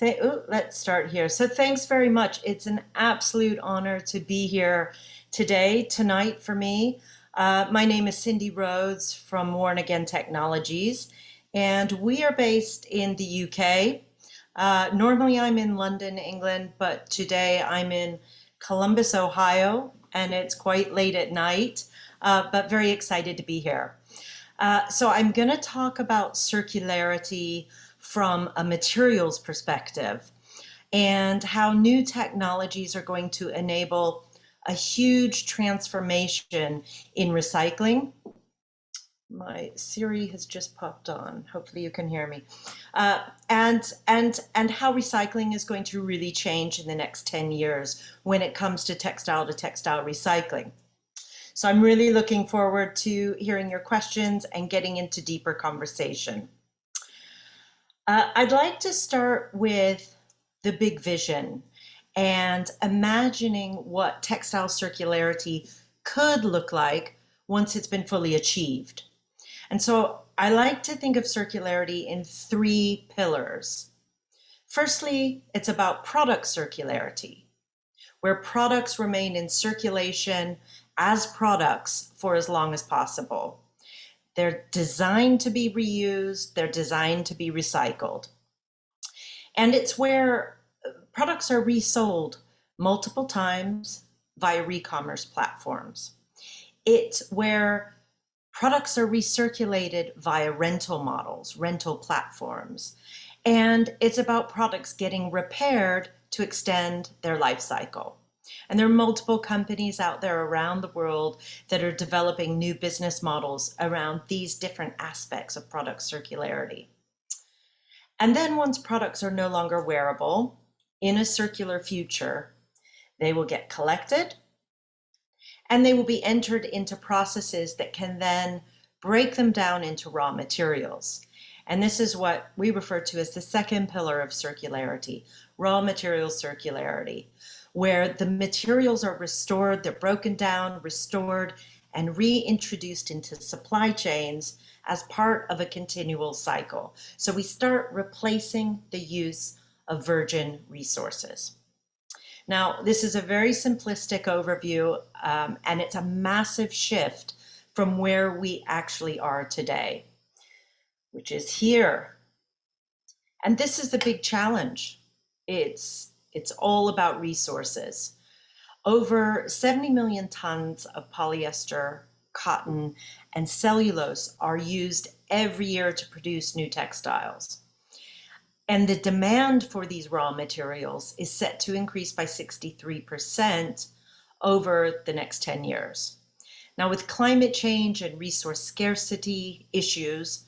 Th- let's start here. So, thanks very much. It's an absolute honor to be here today, tonight for me. Uh, my name is Cindy Rhodes from Worn Again Technologies, and we are based in the UK. Uh, normally, I'm in London, England, but today I'm in Columbus, Ohio, and it's quite late at night, uh, but very excited to be here. Uh, so, I'm going to talk about circularity from a materials perspective and how new technologies are going to enable a huge transformation in recycling. My Siri has just popped on. Hopefully you can hear me. Uh, and, and, and how recycling is going to really change in the next 10 years when it comes to textile to textile recycling. So I'm really looking forward to hearing your questions and getting into deeper conversation. Uh, I'd like to start with the big vision and imagining what textile circularity could look like once it's been fully achieved. And so I like to think of circularity in three pillars. Firstly, it's about product circularity, where products remain in circulation as products for as long as possible. They're designed to be reused, they're designed to be recycled. And it's where uh, products are resold multiple times via e-commerce platforms. It's where products are recirculated via rental models, rental platforms. And it's about products getting repaired to extend their life cycle. And there are multiple companies out there around the world that are developing new business models around these different aspects of product circularity. And then once products are no longer wearable in a circular future, they will get collected and they will be entered into processes that can then break them down into raw materials. And this is what we refer to as the second pillar of circularity, raw material circularity where the materials are restored, they're broken down, restored, and reintroduced into supply chains as part of a continual cycle. So we start replacing the use of virgin resources. Now, this is a very simplistic overview, um, and it's a massive shift from where we actually are today, which is here. And this is the big challenge. It's it's all about resources. Over 70 million tons of polyester, cotton, and cellulose are used every year to produce new textiles. And the demand for these raw materials is set to increase by 63% over the next 10 years. Now, with climate change and resource scarcity issues,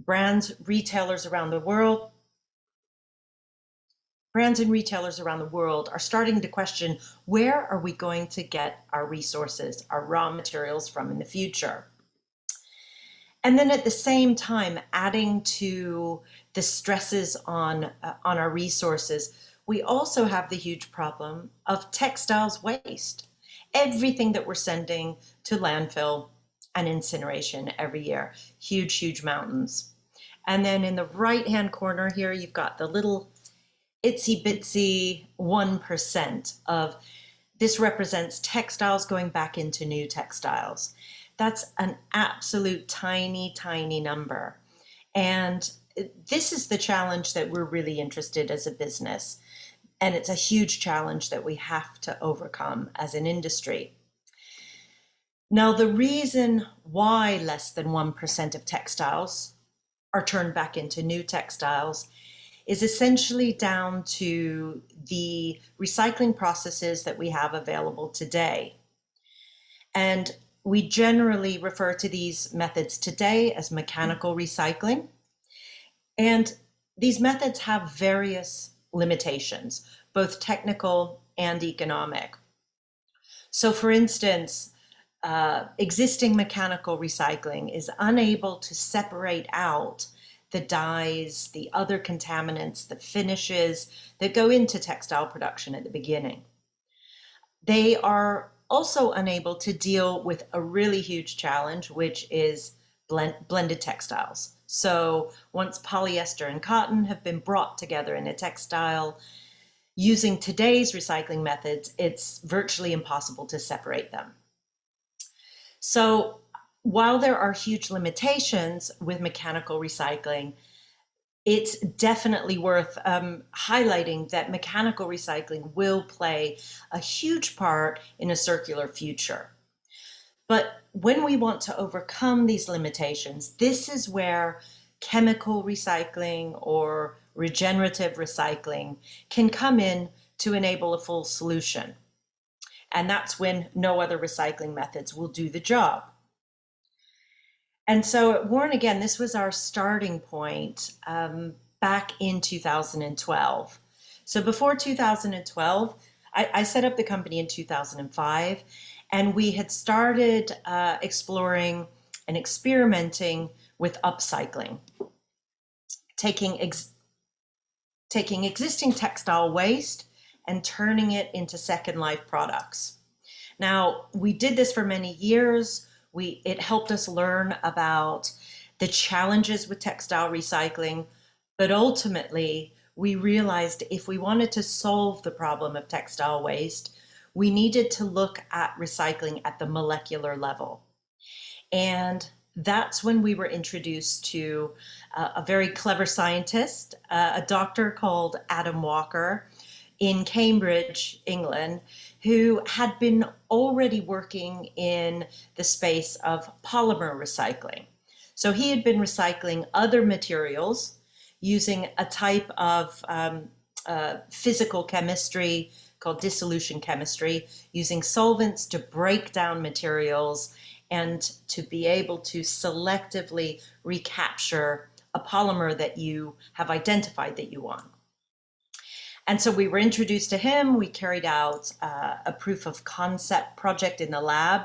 brands, retailers around the world brands and retailers around the world are starting to question where are we going to get our resources, our raw materials from in the future? And then at the same time, adding to the stresses on, uh, on our resources, we also have the huge problem of textiles waste. Everything that we're sending to landfill and incineration every year, huge, huge mountains. And then in the right hand corner here, you've got the little itsy bitsy 1% of this represents textiles going back into new textiles. That's an absolute tiny, tiny number. And this is the challenge that we're really interested as a business. And it's a huge challenge that we have to overcome as an industry. Now, the reason why less than 1% of textiles are turned back into new textiles is essentially down to the recycling processes that we have available today. And we generally refer to these methods today as mechanical recycling. And these methods have various limitations, both technical and economic. So for instance, uh, existing mechanical recycling is unable to separate out the dyes, the other contaminants, the finishes that go into textile production at the beginning. They are also unable to deal with a really huge challenge, which is blend, blended textiles, So once polyester and cotton have been brought together in a textile, using today's recycling methods, it's virtually impossible to separate them. So while there are huge limitations with mechanical recycling, it's definitely worth um, highlighting that mechanical recycling will play a huge part in a circular future. But when we want to overcome these limitations, this is where chemical recycling or regenerative recycling can come in to enable a full solution. And that's when no other recycling methods will do the job. And so at Worn, again, this was our starting point um, back in 2012. So before 2012, I, I, set up the company in 2005, and we had started uh, exploring and experimenting with upcycling, taking, ex taking existing textile waste and turning it into second life products. Now, we did this for many years. We, it helped us learn about the challenges with textile recycling, but ultimately we realized if we wanted to solve the problem of textile waste, we needed to look at recycling at the molecular level. And that's when we were introduced to uh, a very clever scientist, uh, a doctor called Adam Walker in Cambridge, England, who had been already working in the space of polymer recycling. So he had been recycling other materials using a type of um, uh, physical chemistry called dissolution chemistry, using solvents to break down materials and to be able to selectively recapture a polymer that you have identified that you want. And so we were introduced to him. We carried out uh, a proof of concept project in the lab,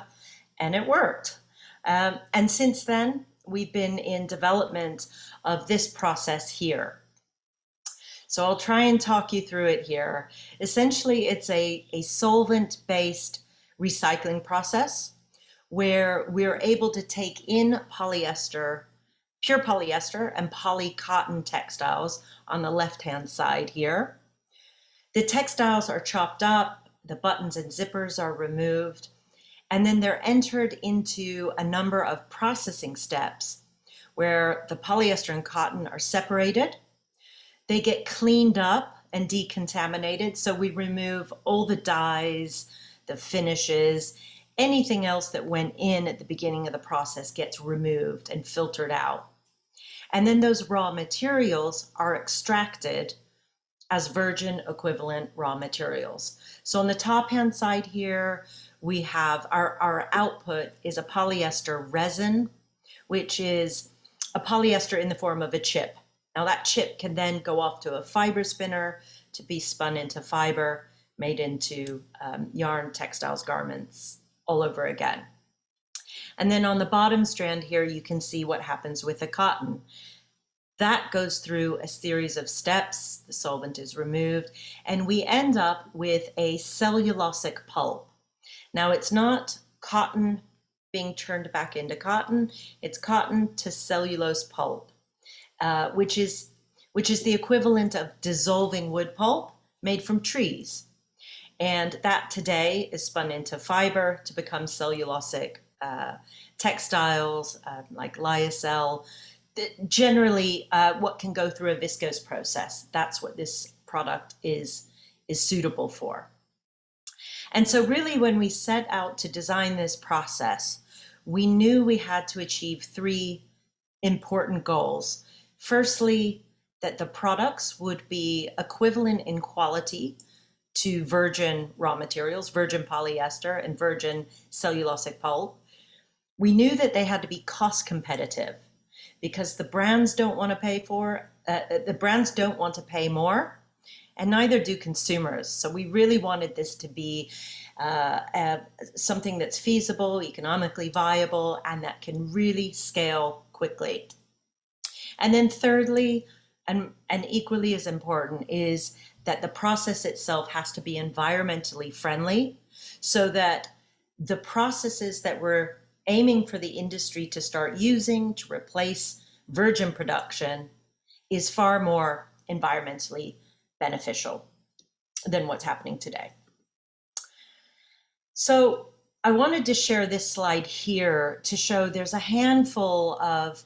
and it worked. Um, and since then, we've been in development of this process here. So I'll try and talk you through it here. Essentially, it's a, a solvent-based recycling process where we're able to take in polyester, pure polyester and poly cotton textiles on the left-hand side here, the textiles are chopped up, the buttons and zippers are removed, and then they're entered into a number of processing steps where the polyester and cotton are separated. They get cleaned up and decontaminated. So we remove all the dyes, the finishes, anything else that went in at the beginning of the process gets removed and filtered out. And then those raw materials are extracted as virgin equivalent raw materials. So on the top hand side here, we have our, our output is a polyester resin, which is a polyester in the form of a chip. Now that chip can then go off to a fiber spinner to be spun into fiber, made into um, yarn, textiles, garments, all over again. And then on the bottom strand here, you can see what happens with the cotton. That goes through a series of steps, the solvent is removed, and we end up with a cellulosic pulp. Now it's not cotton being turned back into cotton, it's cotton to cellulose pulp, uh, which, is, which is the equivalent of dissolving wood pulp made from trees. And that today is spun into fiber to become cellulosic uh, textiles uh, like lyocell, generally uh, what can go through a viscose process. That's what this product is, is suitable for. And so really when we set out to design this process, we knew we had to achieve three important goals. Firstly, that the products would be equivalent in quality to virgin raw materials, virgin polyester and virgin cellulosic pulp. We knew that they had to be cost competitive because the brands don't want to pay for, uh, uh, the brands don't want to pay more and neither do consumers. So we really wanted this to be uh, uh, something that's feasible, economically viable, and that can really scale quickly. And then thirdly, and, and equally as important, is that the process itself has to be environmentally friendly so that the processes that we're aiming for the industry to start using to replace virgin production is far more environmentally beneficial than what's happening today. So I wanted to share this slide here to show there's a handful of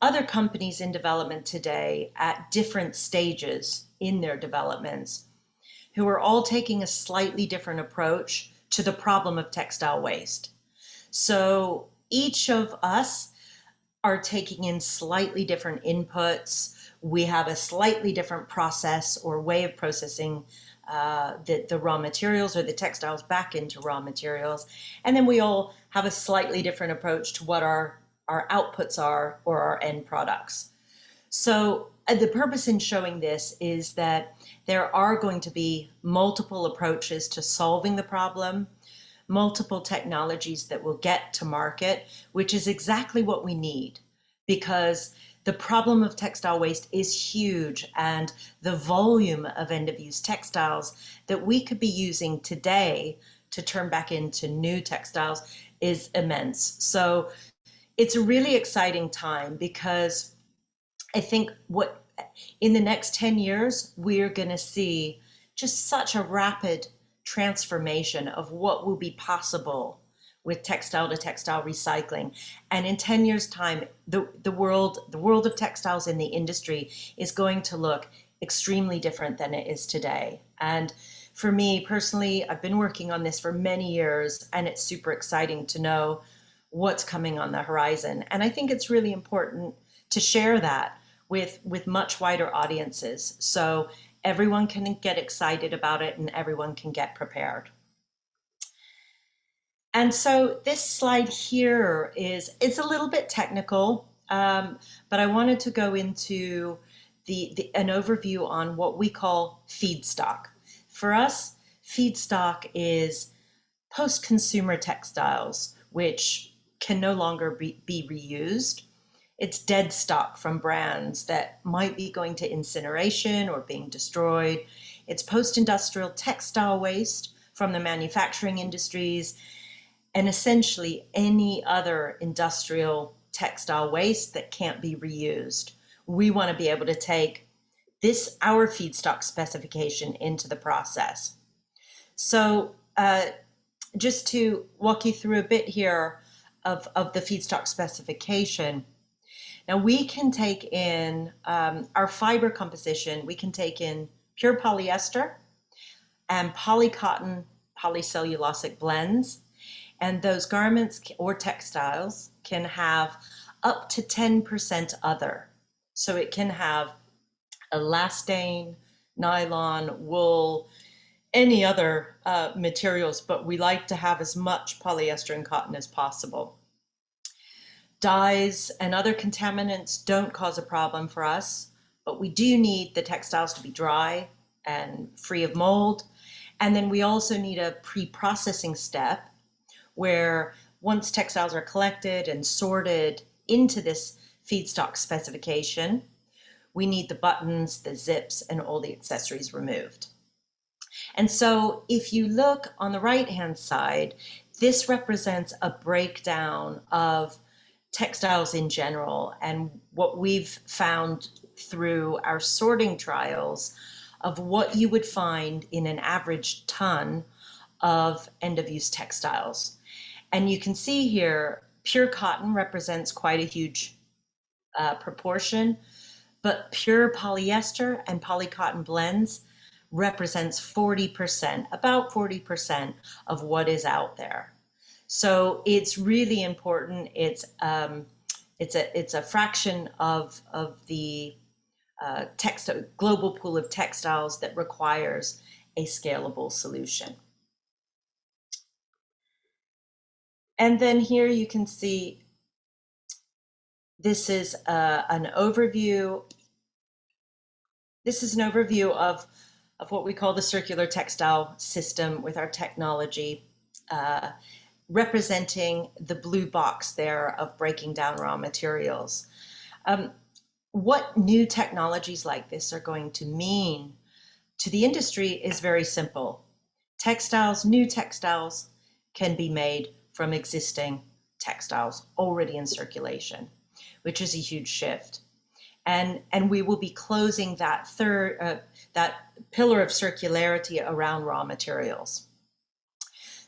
other companies in development today at different stages in their developments who are all taking a slightly different approach to the problem of textile waste. So each of us are taking in slightly different inputs. We have a slightly different process or way of processing uh, the, the raw materials or the textiles back into raw materials. And then we all have a slightly different approach to what our, our outputs are or our end products. So uh, the purpose in showing this is that there are going to be multiple approaches to solving the problem, multiple technologies that will get to market, which is exactly what we need because the problem of textile waste is huge and the volume of end of use textiles that we could be using today to turn back into new textiles is immense. So it's a really exciting time because I think what in the next 10 years, we're going to see just such a rapid transformation of what will be possible with textile to textile recycling. And in 10 years time, the, the world, the world of textiles in the industry is going to look extremely different than it is today. And for me personally, I've been working on this for many years and it's super exciting to know what's coming on the horizon. And I think it's really important to share that with, with much wider audiences. So everyone can get excited about it and everyone can get prepared. And so this slide here is, it's a little bit technical, um, but I wanted to go into the, the, an overview on what we call feedstock. For us, feedstock is post-consumer textiles, which can no longer be, be reused. It's dead stock from brands that might be going to incineration or being destroyed. It's post-industrial textile waste from the manufacturing industries and essentially any other industrial textile waste that can't be reused. We want to be able to take this, our feedstock specification into the process. So uh, just to walk you through a bit here of, of the feedstock specification, now we can take in um, our fiber composition, we can take in pure polyester and polycotton polycellulosic blends and those garments or textiles can have up to 10% other. So it can have elastane, nylon, wool, any other uh, materials, but we like to have as much polyester and cotton as possible. Dyes and other contaminants don't cause a problem for us, but we do need the textiles to be dry and free of mold. And then we also need a pre-processing step where once textiles are collected and sorted into this feedstock specification, we need the buttons, the zips, and all the accessories removed. And so if you look on the right-hand side, this represents a breakdown of textiles in general and what we've found through our sorting trials of what you would find in an average ton of end-of-use textiles. And you can see here, pure cotton represents quite a huge uh, proportion, but pure polyester and polycotton blends represents 40%, about 40% of what is out there. So it's really important. It's um, it's a it's a fraction of of the uh, text global pool of textiles that requires a scalable solution. And then here you can see this is uh, an overview. This is an overview of, of what we call the circular textile system with our technology, uh, representing the blue box there of breaking down raw materials. Um, what new technologies like this are going to mean to the industry is very simple. Textiles, new textiles can be made from existing textiles already in circulation. which is a huge shift. And, and we will be closing that third, uh, that pillar of circularity around raw materials.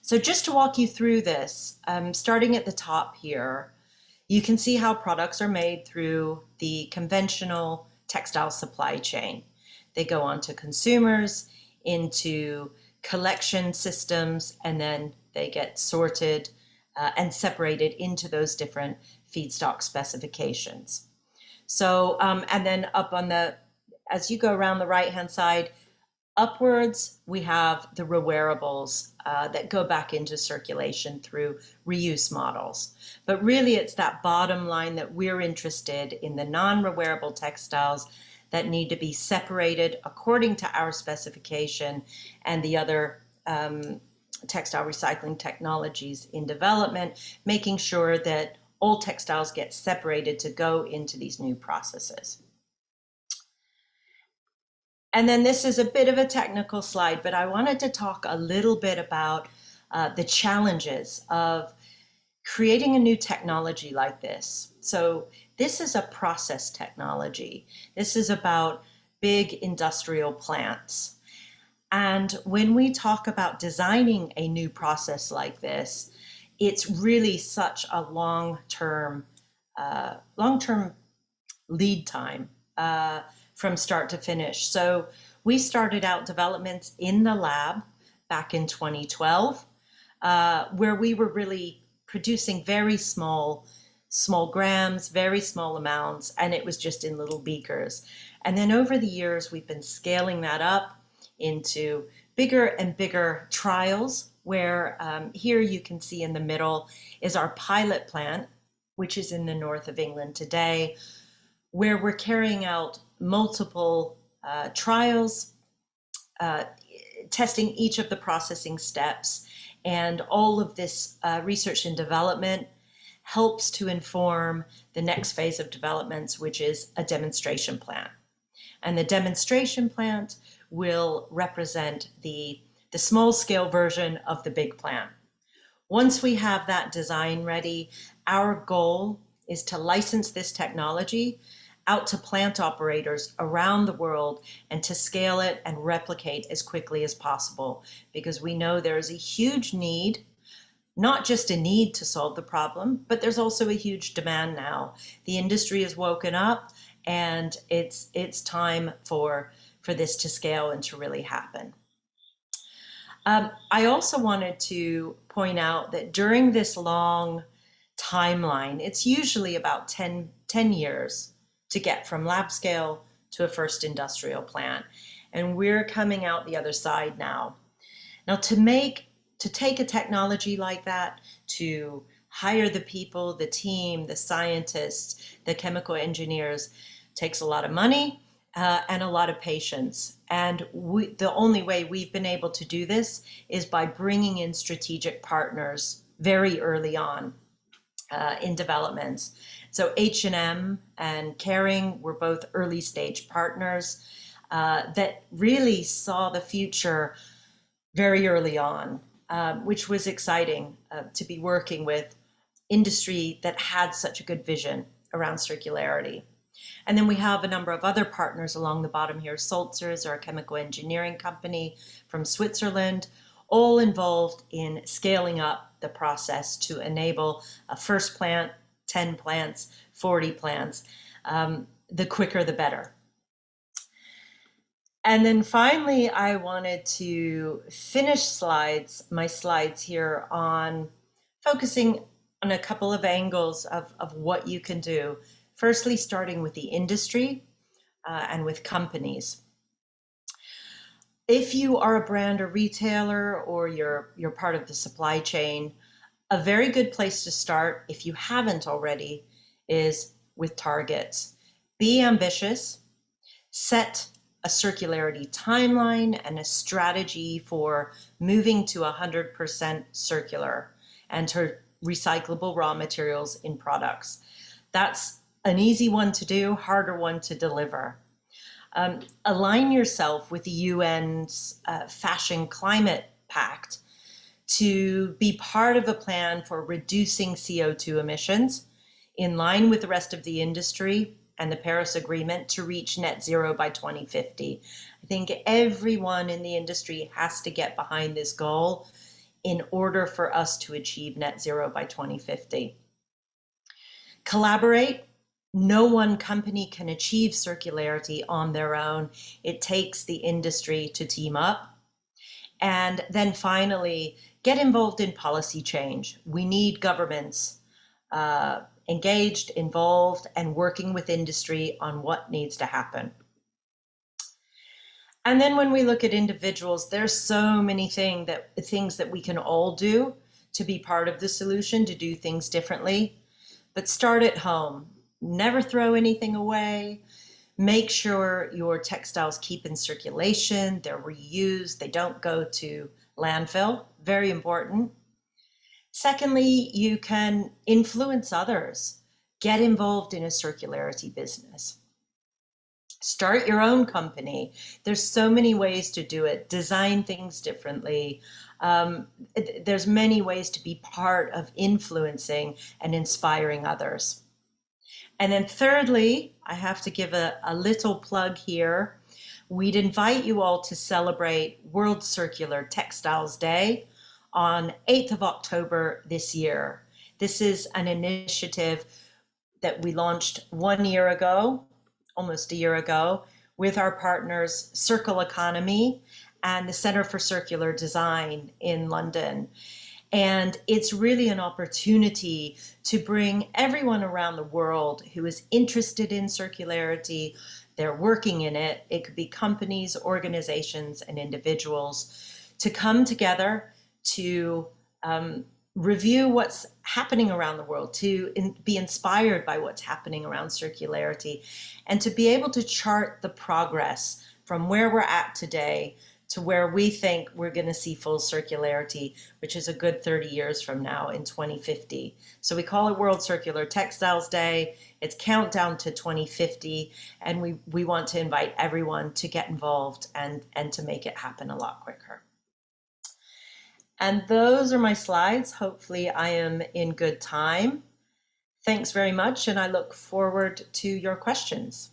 So just to walk you through this, um, starting at the top here, you can see how products are made through the conventional textile supply chain. They go on to consumers, into collection systems, and then they get sorted uh, and separated into those different feedstock specifications. So, um, and then up on the, as you go around the right-hand side, upwards, we have the rewearables uh, that go back into circulation through reuse models. But really, it's that bottom line that we're interested in the non-rewearable textiles that need to be separated according to our specification and the other um, textile recycling technologies in development, making sure that old textiles get separated to go into these new processes. And then this is a bit of a technical slide, but I wanted to talk a little bit about uh, the challenges of creating a new technology like this. So this is a process technology. This is about big industrial plants. And when we talk about designing a new process like this, it's really such a long-term, uh, long-term lead time. Uh, from start to finish. So we started out developments in the lab back in 2012, uh, where we were really producing very small, small grams, very small amounts, and it was just in little beakers. And then over the years, we've been scaling that up into bigger and bigger trials where um, here you can see in the middle is our pilot plant, which is in the north of England today, where we're carrying out multiple uh, trials, uh, testing each of the processing steps. And all of this uh, research and development helps to inform the next phase of developments, which is a demonstration plant. And the demonstration plant will represent the, the small scale version of the big plant. Once we have that design ready, our goal is to license this technology out to plant operators around the world and to scale it and replicate as quickly as possible because we know there is a huge need not just a need to solve the problem, but there's also a huge demand now. The industry has woken up and it's it's time for for this to scale and to really happen. Um, I also wanted to point out that during this long timeline, it's usually about 10, 10 years to get from lab scale to a first industrial plant. And we're coming out the other side now. Now to make, to take a technology like that, to hire the people, the team, the scientists, the chemical engineers, takes a lot of money uh, and a lot of patience. And we, the only way we've been able to do this is by bringing in strategic partners very early on uh, in developments. So H&M and Kering were both early stage partners uh, that really saw the future very early on, uh, which was exciting uh, to be working with industry that had such a good vision around circularity. And then we have a number of other partners along the bottom here. Sulzer's our chemical engineering company from Switzerland, all involved in scaling up the process to enable a first plant 10 plants, 40 plants, um, the quicker the better. And then finally, I wanted to finish slides, my slides here on focusing on a couple of angles of, of what you can do. Firstly, starting with the industry uh, and with companies. If you are a brand or retailer or you're, you're part of the supply chain, a very good place to start, if you haven't already, is with targets. Be ambitious, set a circularity timeline and a strategy for moving to 100% circular and to recyclable raw materials in products. That's an easy one to do, harder one to deliver. Um, align yourself with the UN's uh, Fashion Climate Pact to be part of a plan for reducing CO2 emissions in line with the rest of the industry and the Paris Agreement to reach net zero by 2050. I think everyone in the industry has to get behind this goal in order for us to achieve net zero by 2050. Collaborate. No one company can achieve circularity on their own. It takes the industry to team up. And then finally, get involved in policy change. We need governments uh, engaged, involved, and working with industry on what needs to happen. And then when we look at individuals, there's so many thing that, things that we can all do to be part of the solution, to do things differently. But start at home. Never throw anything away. Make sure your textiles keep in circulation, they're reused, they don't go to landfill. Very important. Secondly, you can influence others. Get involved in a circularity business. Start your own company. There's so many ways to do it. Design things differently. Um, there's many ways to be part of influencing and inspiring others. And then thirdly, I have to give a, a little plug here. We'd invite you all to celebrate World Circular Textiles Day on 8th of October this year. This is an initiative that we launched one year ago, almost a year ago, with our partners Circle Economy and the Center for Circular Design in London. And it's really an opportunity to bring everyone around the world who is interested in circularity, they're working in it, it could be companies, organizations, and individuals, to come together to um, review what's happening around the world, to in, be inspired by what's happening around circularity, and to be able to chart the progress from where we're at today to where we think we're going to see full circularity, which is a good 30 years from now in 2050. So we call it World Circular Textiles Day. It's countdown to 2050, and we, we want to invite everyone to get involved and, and to make it happen a lot quicker. And those are my slides. Hopefully I am in good time. Thanks very much, and I look forward to your questions.